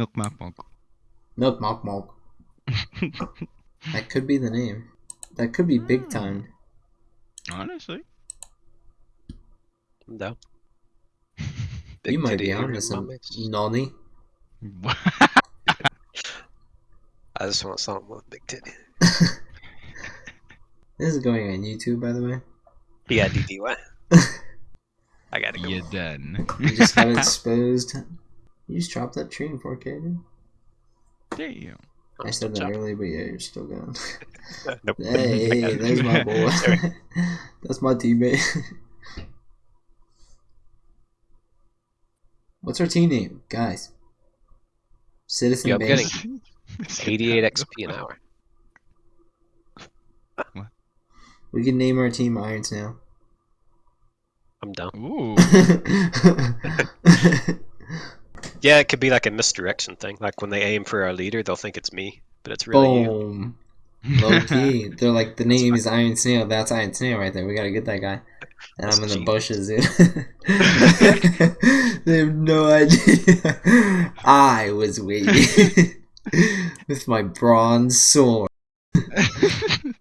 Milk Mop Milk. Milk Milk Milk. That could be the name. That could be big time. Honestly. I'm down. you Big might titty be Aaron onto some Mummies. nonny. I just want something with big titty. This is going on YouTube, by the way. Yeah, DDY. I gotta go. you done. You just got exposed. You just dropped that tree in 4K, dude. Damn. I'm I said that chopping. earlier, but yeah, you're still going. Nope. hey, hey, there's my boy. That's my teammate. What's our team name, guys? Citizen Yeah, I'm Base. getting- 88 XP an hour. We can name our team Irons now. I'm down. Ooh. Yeah, it could be like a misdirection thing. Like when they aim for our leader, they'll think it's me, but it's really you. Boom. Low key. They're like, the name is Iron Snail. That's Iron Snail right there. We gotta get that guy. And That's I'm in the bushes, dude. they have no idea. I was waiting with my bronze sword.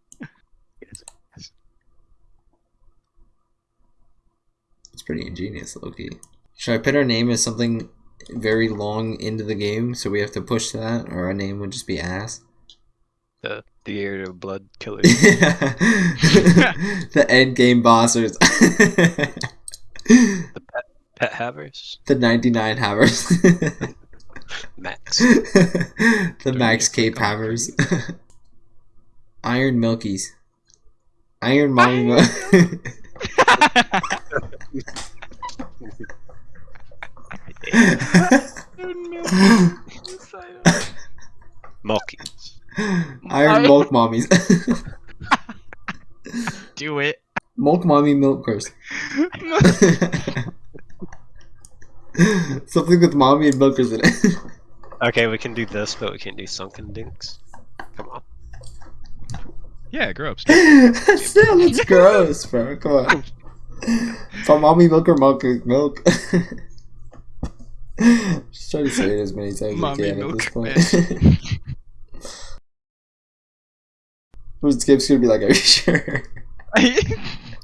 It's pretty ingenious, Loki. Should I put our name as something very long into the game, so we have to push that, or our name would just be ass? The the area of blood killers. the end game bossers. The pet pet havers. the 99 havers. Max. the Don't Max get Cape click havers. Iron Milkies. Iron Mommy Milk. Mulkies. Iron Milk Mommies. Do it. Milk Mommy Milkers. Something with mommy and milkers in it. Okay, we can do this, but we can't do sunken dinks. Come on. yeah, grow up. Steve. Still, it's gross, bro. Come on. For mommy milk or milk milk. Just try to say it as many times as Mommy you can at this point. Who's Skip's gonna be like, are you sure?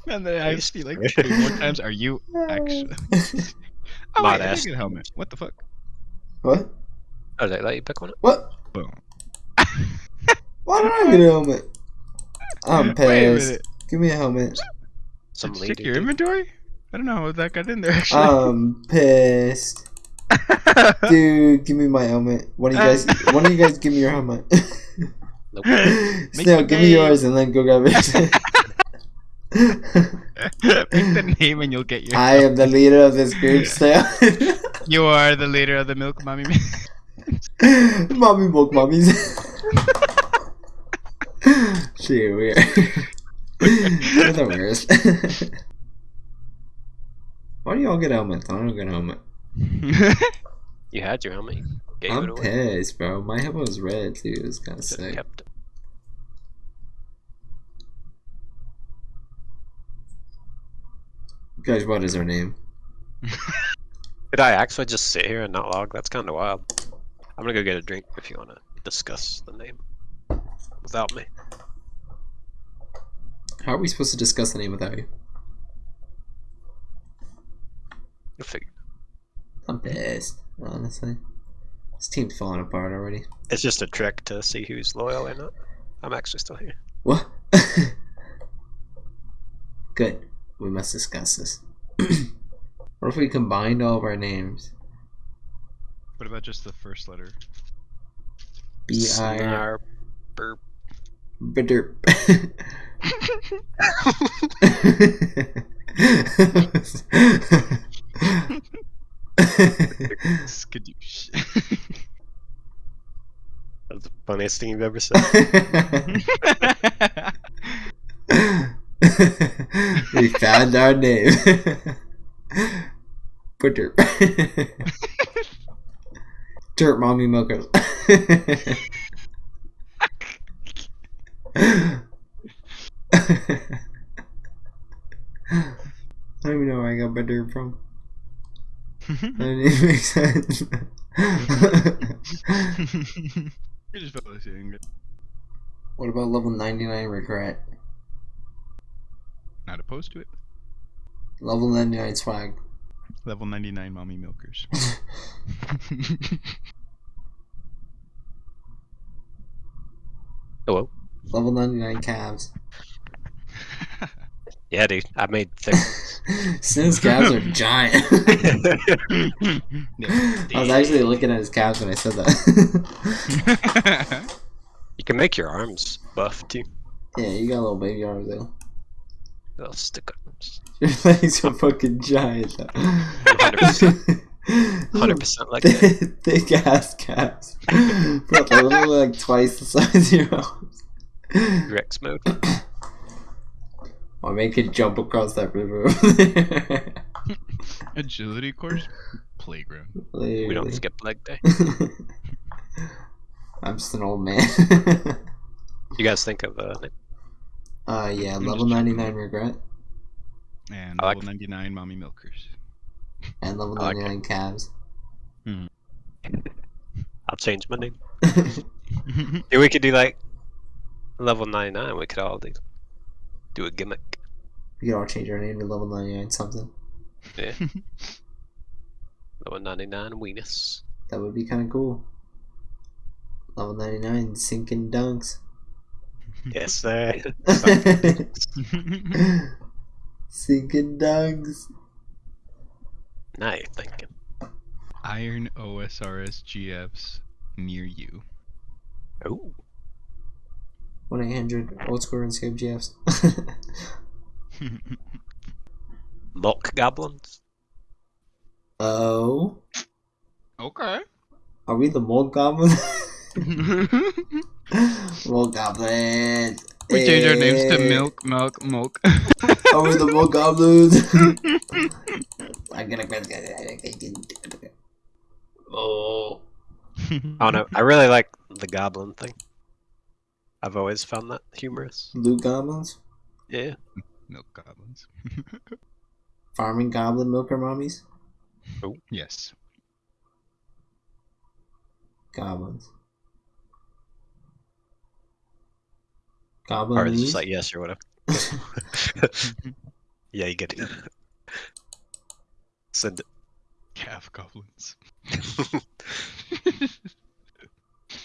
and then I just be like three more times. Are you actually? Oh, Mod wait, I ass. a helmet. What the fuck? What? Oh, did I let you pick one up? What? Boom. Why don't I get a helmet? I'm pissed. Give me a helmet. Some Check your dude. inventory. I don't know how that got in there actually. I'm pissed. Dude, give me my helmet. One of you guys one of you guys give me your helmet. Nope. Snail, give me yours and then go grab it. Pick the name and you'll get your. I am the leader of this group, Snail. You are the leader of the Milk Mommy. Mommy milk mummies. Shit, weird. You're the worst. Why do y'all get helmets? I don't get helmet. You had your helmet. You gave I'm away. pissed, bro. My helmet was red too. It was kind of sick. kept it. Guys, what is our name? Did I actually just sit here and not log? That's kind of wild. I'm gonna go get a drink if you want to discuss the name without me. How are we supposed to discuss the name without you? You'll figure. I'm pissed, honestly. This team's falling apart already. It's just a trick to see who's loyal or not. I'm actually still here. What? Good. We must discuss this. what if we combined all of our names? what about just the first letter? B I Snar- burp. Bitter. Skadoosh. That's the funniest thing you've ever said. we found our name. Bitter. Dirt mommy milkers. I don't even know where I got my dirt from. Mm-hmm. That didn't even make sense. you just felt saying it. what about level 99 regret? Not opposed to it. Level 99 swag. Level 99 mommy milkers. Hello. Level 99 calves. Yeah, dude. I made thick ones. Since calves are giant. I was actually looking at his calves when I said that. You can make your arms buff too. yeah, you got little baby arms though. Little stick arms. Your legs are fucking giant. though. 100%. 100% like that. Thick ass calves. Bro, they're literally like twice the size of your arms. Rex mode. Or make it jump across that river. Agility course? Playground. We don't skip leg day. I'm just an old man. You guys think of uh, uh, yeah, I'm level 99 regret And I like- level 99 mommy milkers. and level I like 99 calves. I'll change my name. Yeah, we could do like level 99. We could all do do a gimmick. You could all change your name to level 99 something. Yeah. level 99 weenus. That would be kind of cool. Level 99 sinking dunks. Yes, sir. sinking dunks. now you're thinking. Iron OSRS GFs near you. Oh, 1 800 old school RuneScape GFs. milk goblins. oh. okay. Are we the mold goblins? mold goblins. We change our names to Milk, Milk, Milk. Are we the mold goblins? I'm gonna. Oh. I don't know. I really like the goblin thing. I've always found that humorous. Blue goblins? Yeah. Milk goblins. Farming goblin milker mommies? Oh, yes. Goblins. Or Goblin it's just like yes or whatever. yeah, you get it. Send it. Calf goblins.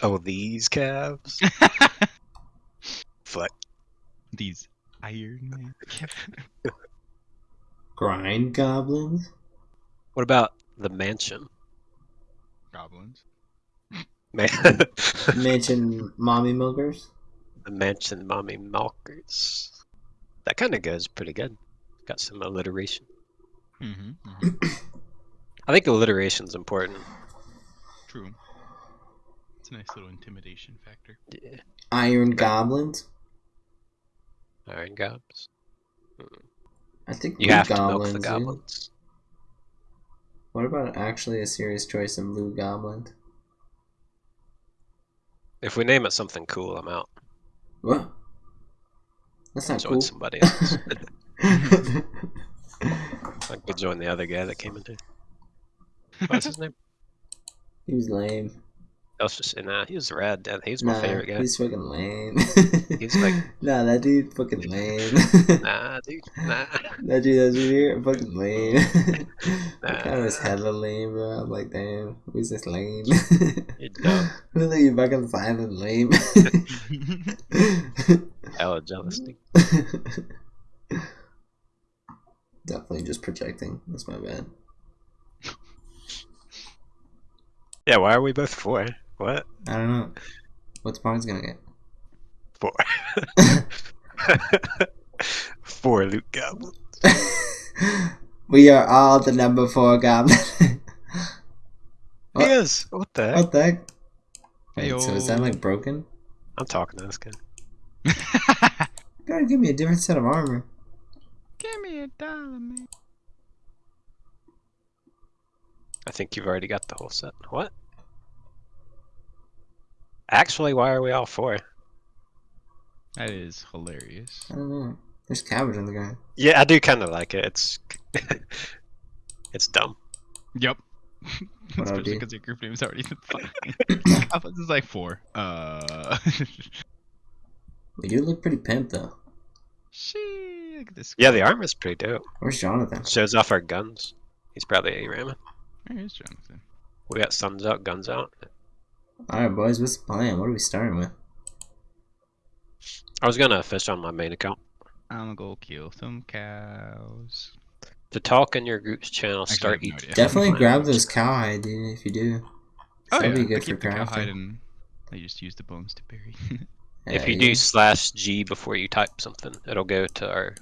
Oh, these calves. Fuck. These Iron Man Grind goblins? What about the mansion? goblins. Man, Mention mommy milkers? the mansion mommy milkers. That kind of goes pretty good. Got some alliteration. Mm-hmm, I think alliteration's important. True. It's a nice little intimidation factor. Yeah. Iron goblins? Iron gobs. Hmm. I think You have to milk goblins. the goblins. What about actually a serious choice in blue goblin? If we name it something cool, I'm out. What? That's not Join cool. somebody else. I could join the other guy that came in. What's his name? he was lame. That was just saying, nah. He was rad. Dude. He was my nah, favorite guy. he's fucking lame. He's like- nah, that dude fucking lame. Nah, dude. Nah. that dude, that dude here, fucking lame. that guy was hella lame, bro. I'm like, damn, who's this lame? You're dumb. Who's like you fucking silent lame? Hella jealous. Definitely just projecting. That's my bad. Yeah, why are we both four? What? I don't know. What's Barnes gonna get? Four. four loot goblins. we are all the number four goblin. What? He is. What the heck? what the heck? Wait, so is that like broken? I'm talking to this guy. You gotta give me a different set of armor. Give me a dollar, man. I think you've already got the whole set. What? Actually, why are we all four? That is hilarious. I don't know. There's cabbage in the ground. Yeah, I do kind of like it. It's it's dumb. Yep. What Especially because your group name's already the fun. Alphas is like four. Uh. We do look pretty pimp though. Shit, look at this. Yeah, the armor's pretty dope. Where's Jonathan? Shows off our guns. He's probably a ramming. Where is Jonathan? We got suns out, guns out. Alright, boys, what's the plan? What are we starting with? I was gonna fish on my main account. I'm gonna go kill some cows. To talk in your group's channel, Actually, I start have no each. Definitely grab those cowhide, dude, if you do. Oh, That'd be I good for keep the cowhide crafting. and I just use the bones to bury. If you yeah. do slash G before you type something, it'll go to our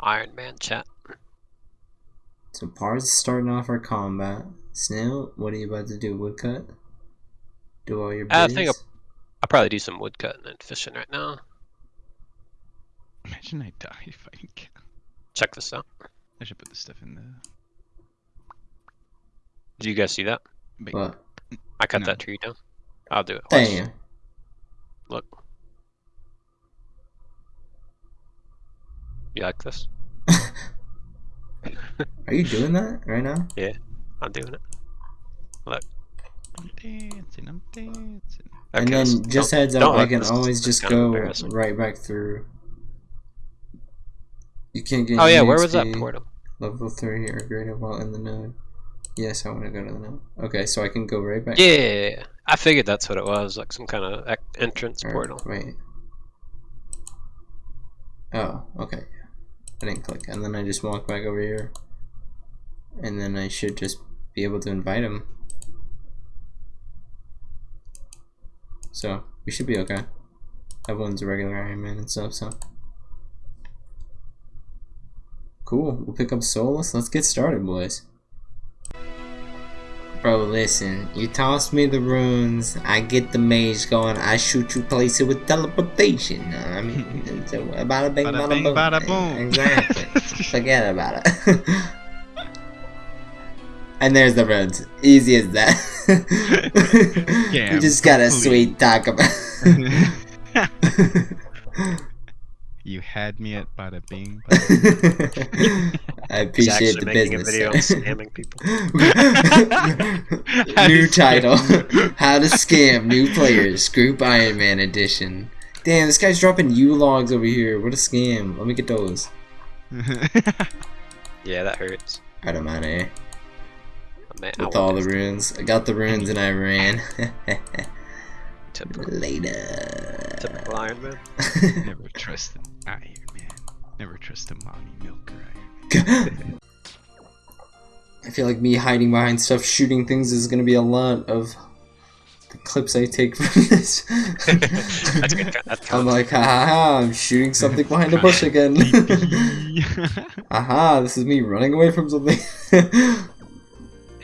Iron Man chat. So Pards starting off our combat. Snail, what are you about to do? Woodcut? Do all your I think I'll probably do some woodcutting and fishing right now. Imagine I die fighting cows. Check this out. I should put this stuff in there. Do you guys see that? What? I cut No. that tree down. I'll do it. Watch. Damn. Look. You like this? Are you doing that right now? Yeah, I'm doing it. I'm dancing, I'm dancing. and then so just heads up, I can always just go right back through. You can't get Oh yeah, where was that portal? Level 3 or greater while in the node. Yes, I want to go to the node. Okay, so I can go right back. Yeah, I figured that's what it was, like some kind of entrance Or- portal. Wait. Oh, okay. I didn't click. And then I just walk back over here. And then I should just be able to invite him. So, we should be okay. Everyone's a regular Iron Man and stuff, so. Cool. We'll pick up Solus. Let's get started, boys. Bro, listen. You toss me the runes, I get the mage going, I shoot you, place it with teleportation. I mean, it's a bada bing, Bada bada, bing, boom. bada boom. Exactly. Forget about it. and there's the runes. Easy as that. Yeah, we just got a complete. sweet talk about. you had me at bada bing. Bada I He's appreciate actually the making business. a video sir. scamming people. New title How to Scam New Players Group Iron Man Edition. Damn, this guy's dropping yew logs over here. What a scam. Let me get those. Yeah, that hurts. I'm out of here. Man, With all the runes. I got the runes and I ran. Typical, Later. typical Iron Man. Never trust an Iron Man. Never trust a mommy milker Iron Man. I feel like me hiding behind stuff, shooting things is gonna be a lot of the clips I take from this. That's good. That I'm counts. like, ha ha ha, I'm shooting something behind a bush again. Aha, this is me running away from something.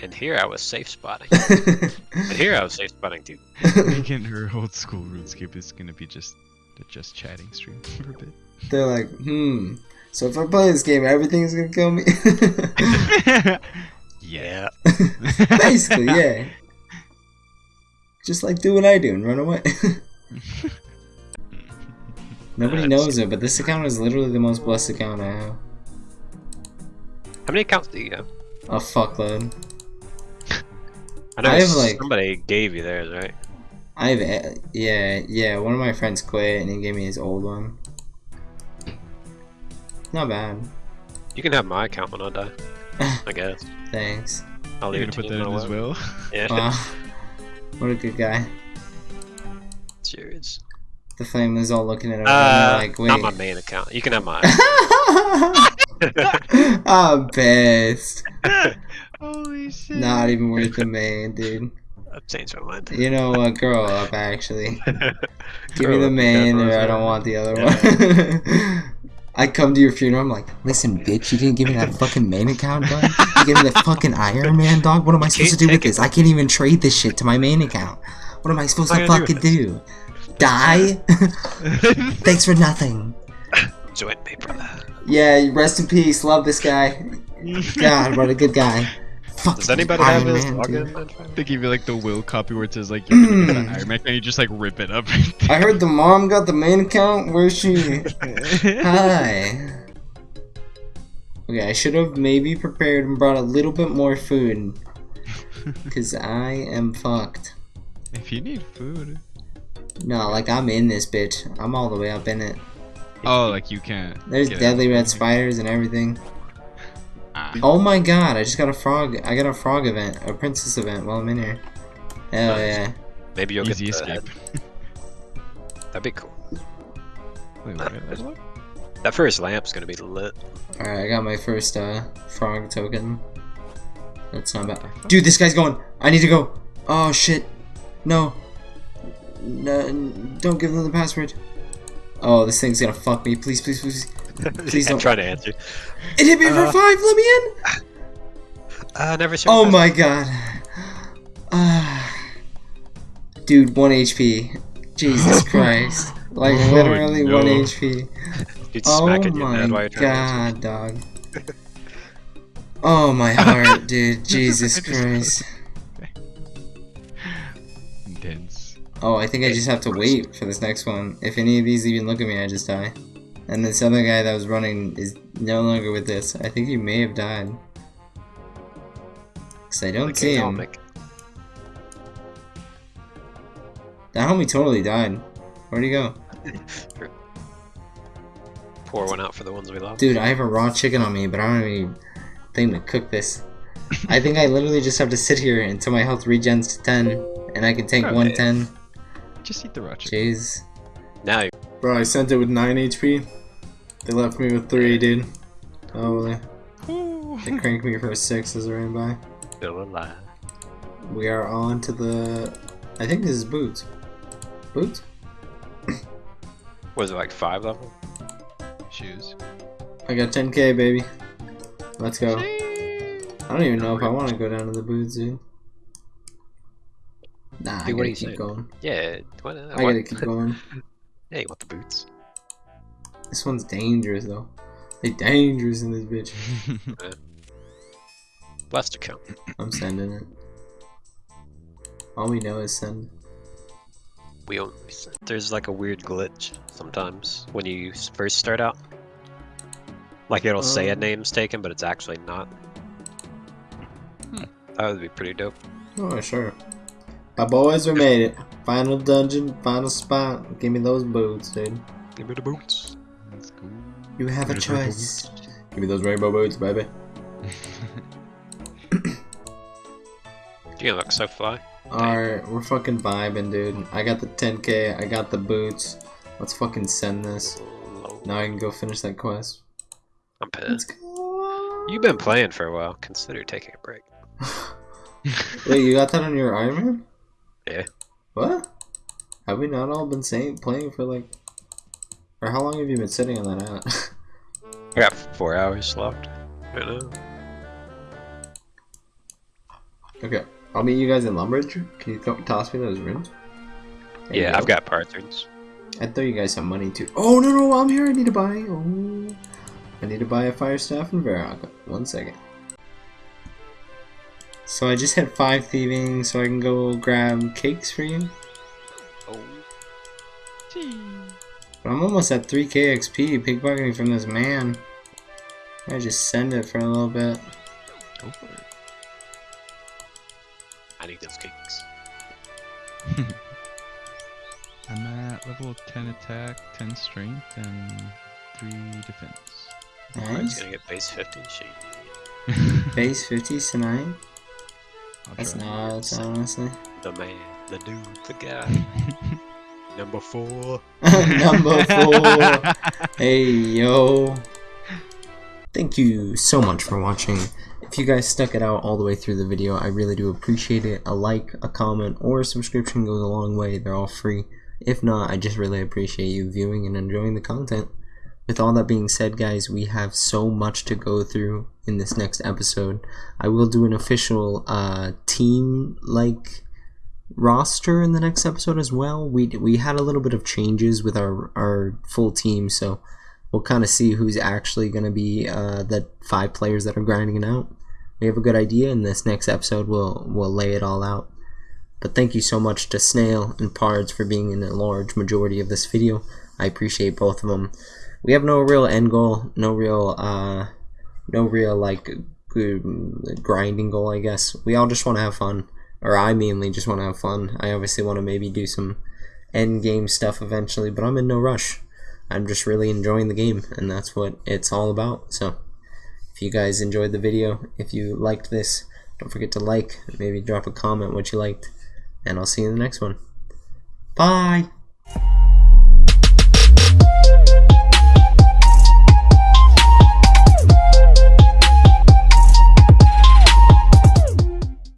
And here I was safe spotting. And here I was safe spotting too. Making her old school RuneScape is gonna be just a just chatting stream for a bit. They're like, hmm. So if I play this game, everything's gonna kill me. yeah. Basically, yeah. Just like do what I do and run away. Nobody Nice. knows it, but this account is literally the most blessed account I have. How many accounts do you have? A fuckload. I know I have, like- somebody gave you theirs, right? I have, eh, yeah, yeah. One of my friends quit and he gave me his old one. Not bad. You can have my account when I die. I guess. Thanks. I'll You're leave gonna put to that you in as well. what. Yeah, Wow. what a good guy. it's yours. The flame is all looking at him Uh, like, wait. not my main account. You can have mine. I'm pissed. Holy shit. Not even worth the main, dude. I've changed my mind. You know what? Grow up, actually. Give me the up, main, or I don't want the other one. I come to your funeral, I'm like, listen, bitch, you didn't give me that fucking main account, dog. You gave me the fucking Iron Man, dog. What am I supposed to do with this? I can't even trade this shit to my main account. What am I supposed to am I gonna fucking do do? Die? Thanks for nothing. Join me, brother. Yeah, rest in peace. Love this guy. God, what a good guy. Fuck Does anybody have his login? They give you like the will copy where it says like you're gonna get that Iron Man, and you just like rip it up. I heard the mom got the main account. Where's she? Hi. Okay, I should have maybe prepared and brought a little bit more food. Because I am fucked. if you need food. No, like I'm in this bitch. I'm all the way up in it. Oh, like you can't. There's deadly out. red spiders and everything. Ah. Oh my god, I just got a frog. I got a frog event, a princess event while I'm in here. Hell Nice. yeah. Maybe you'll Easy get the escape. That'd be cool. Wait, what? level up? That first lamp's gonna be lit. Alright, I got my first uh, frog token. That's not bad. Dude, this guy's going. I need to go. Oh shit. No. No, don't give them the password. Oh, this thing's gonna fuck me. Please, please, please. Please I'm don't- trying to answer. It hit me for Uh. five. Let me in. Uh, never sure. Oh my god. Ah. Dude, 1 HP. Jesus Christ. Like, Oh, literally 1. HP. Dude, Oh smacking your head while my you're trying to god, dog. Oh my heart, dude. Jesus Christ. Intense. Oh, I think I just have to wait for this next one. If any of these even look at me, I just die. And this other guy that was running is no longer with this. I think he may have died. Because I don't answer. see him. make- That homie totally died. Where'd he go? Pour one out for the ones we love. Dude, I have a raw chicken on me, but I don't have any thing to cook this. I think I literally just have to sit here until my health regens to 10, and I can take Okay. 110. Just eat the raw chicken. Jeez. Now you Bro, I sent it with 9 HP. They left me with 3, dude. Oh, they, Ooh. cranked me for a 6 as I ran by. still alive. We are on to the... I think this is boots. Boots? Was it like five level? Shoes. I got 10k, baby. Let's go. I don't even know if I want to go down to the boots, dude. Nah, I Dude, what gotta you keep saying? going. Yeah. What, uh, I gotta keep going. Yeah, what the boots? This one's dangerous, though. They dangerous in this bitch. Blaster count. I'm sending it. All we know is send. We only send. there's like a weird glitch sometimes when you first start out. Like it'll say a Um. name's taken, but it's actually not. Hmm. That would be pretty dope. Oh, sure. My boys, we made it. Final dungeon, final spot. Give me those boots, dude. Give me the boots. Let's go. You have a choice. Give me those rainbow boots, baby. You look so fly. Alright, we're fucking vibing, dude. I got the 10k, I got the boots. Let's fucking send this. Now I can go finish that quest. I'm pissed. You've been playing for a while. Consider taking a break. Wait, you got that on your Iron Man? Yeah. What? Have we not all been saying playing for like? Or how long have you been sitting on that app? I got four hours left. I know. okay, I'll meet you guys in Lumbridge. Can you toss me those rooms? There Yeah, go. I've got parts. I throw you guys some money too. Oh no no, I'm here. I need to buy. Oh, I need to buy a fire staff and Varrock. One second. So I just had five thieving, so I can go grab cakes for you. Oh, But I'm almost at 3k XP pickpocketing from this man. I just send it for a little bit. Go for it. I need those cakes. I'm at level 10 attack, 10 strength, and 3 defense. He's Nice. gonna get base 50. Shit. Base 50s tonight. I'll That's nuts, honestly. The man, the dude, the guy. Number four. Number four. Hey yo. Thank you so much for watching. If you guys stuck it out all the way through the video, I really do appreciate it. A like, a comment, or a subscription goes a long way. They're all free. If not, I just really appreciate you viewing and enjoying the content. With all that being said, guys, we have so much to go through in this next episode. I will do an official uh, team like roster in the next episode as well. We we had a little bit of changes with our our full team, so we'll kind of see who's actually going to be uh, the five players that are grinding it out. We have a good idea, in this next episode we'll we'll lay it all out. But thank you so much to Snail and Pards for being in a large majority of this video. I appreciate both of them. We have no real end goal, no real uh, no real like grinding goal. I guess we all just want to have fun, or I mainly just want to have fun. I obviously want to maybe do some end game stuff eventually, but I'm in no rush. I'm just really enjoying the game, and that's what it's all about. So, if you guys enjoyed the video, if you liked this, don't forget to like, maybe drop a comment what you liked, and I'll see you in the next one. Bye!